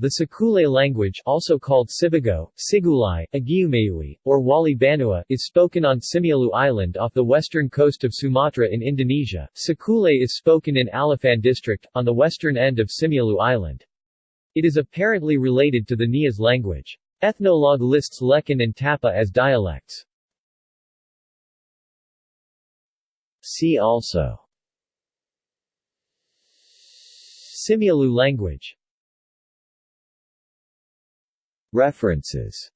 The Sikulay language also called Sibago, Sigulay, Agiumayui, or Wali Banua is spoken on Simeulue Island off the western coast of Sumatra in Indonesia. Sikulay is spoken in Alafan district, on the western end of Simeulue Island. It is apparently related to the Nias language. Ethnologue lists Lekan and Tapa as dialects. See also Simeulue language References